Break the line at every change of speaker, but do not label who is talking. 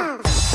Jump!